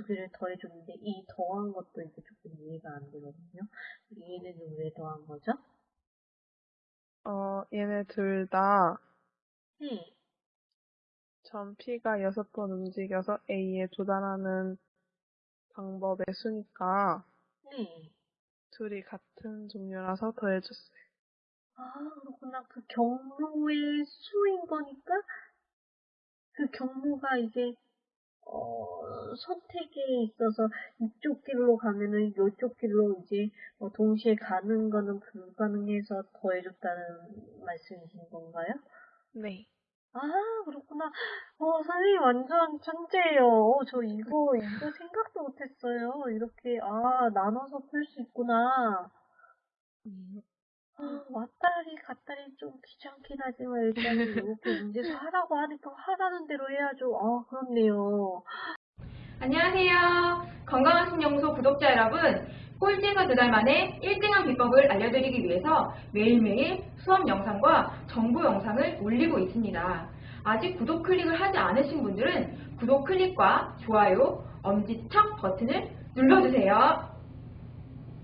두 개를 더해줬는데 이 더한 것도 이제 조금 이해가 안 되거든요. 얘는 왜 더한 거죠? 어, 얘네 둘 다 네. 전 P가 여섯 번 움직여서 A에 도달하는 방법의 수니까 네. 둘이 같은 종류라서 더해줬어요. 아, 그렇구나. 그 경로의 수인 거니까 그 경로가 이제 어, 선택에 있어서 이쪽 길로 가면은 이쪽 길로 이제 어, 동시에 가는 거는 불가능해서 더해줬다는 말씀이신 건가요? 네. 아, 그렇구나. 어, 선생님 완전 천재예요. 어, 저 이거, 이거 생각도 못했어요. 이렇게, 아, 나눠서 풀 수 있구나. 음, 아, 왔다리 갔다리 좀 귀찮긴 하지만 일단은 이렇게 문제도 하라고 하니까 하라는 대로 해야죠. 아, 그렇네요. 안녕하세요. 건강한 신연구소 구독자 여러분. 꼴찌에서 두달 만에 1등한 비법을 알려드리기 위해서 매일매일 수업 영상과 정보 영상을 올리고 있습니다. 아직 구독 클릭을 하지 않으신 분들은 구독 클릭과 좋아요, 엄지척 버튼을 눌러주세요.